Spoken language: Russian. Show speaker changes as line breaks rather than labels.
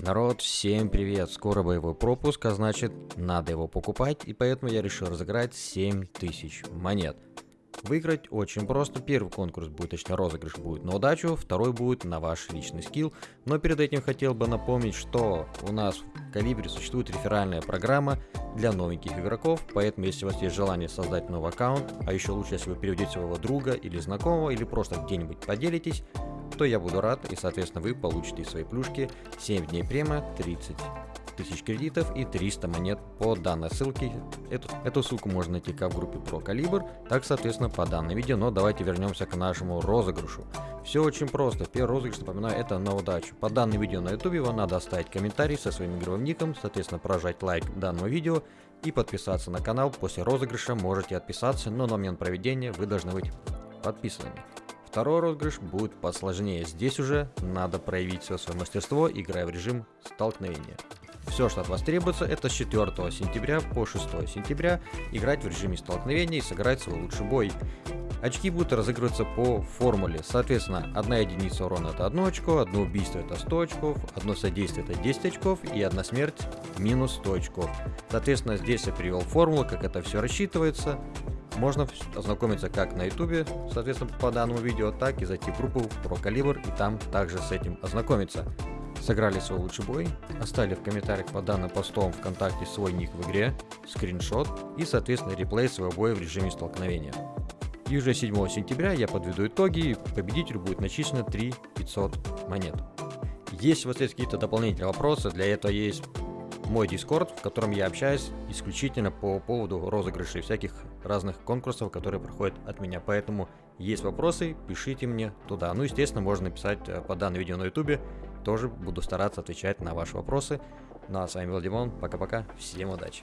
Народ, всем привет! Скоро боевой пропуск, а значит надо его покупать, и поэтому я решил разыграть 7000 монет. Выиграть очень просто. Первый конкурс будет, точнее розыгрыш будет на удачу, второй будет на ваш личный скилл. Но перед этим хотел бы напомнить, что у нас в Калибре существует реферальная программа для новеньких игроков, поэтому если у вас есть желание создать новый аккаунт, а еще лучше, если вы переведете своего друга или знакомого, или просто где-нибудь поделитесь, то я буду рад, и соответственно вы получите свои плюшки 7 дней према, 30 тысяч кредитов и 300 монет по данной ссылке. Эту, эту ссылку можно найти как в группе про калибр, так соответственно по данному видео, но давайте вернемся к нашему розыгрышу. Все очень просто, первый розыгрыш, напоминаю, это на удачу. По данному видео на ютубе вам надо оставить комментарий со своим игровым ником, соответственно прожать лайк данному видео и подписаться на канал. После розыгрыша можете отписаться, но на момент проведения вы должны быть подписанными. Второй розыгрыш будет посложнее. Здесь уже надо проявить все свое мастерство, играя в режим столкновения. Все, что от вас требуется, это с 4 сентября по 6 сентября играть в режиме столкновения и сыграть свой лучший бой. Очки будут разыгрываться по формуле. Соответственно, одна единица урона это 1 очко, одно убийство это 100 очков, одно содействие это 10 очков и одна смерть минус 100 очков. Соответственно, здесь я привел формулу, как это все рассчитывается. Можно ознакомиться как на ютубе, соответственно, по данному видео, так и зайти в группу про калибр и там также с этим ознакомиться. Сыграли свой лучший бой, оставили в комментариях по данным постом ВКонтакте свой ник в игре, скриншот и, соответственно, реплей своего боя в режиме столкновения. И уже 7 сентября я подведу итоги, победителю будет начислено 3 500 монет. Если у вас есть какие-то дополнительные вопросы, для этого есть мой дискорд, в котором я общаюсь исключительно по поводу розыгрышей всяких разных конкурсов, которые проходят от меня. Поэтому есть вопросы, пишите мне туда. Ну, естественно, можно написать э, по данному видео на ютубе. Тоже буду стараться отвечать на ваши вопросы. Ну а с вами был Димон. Пока-пока. Всем удачи.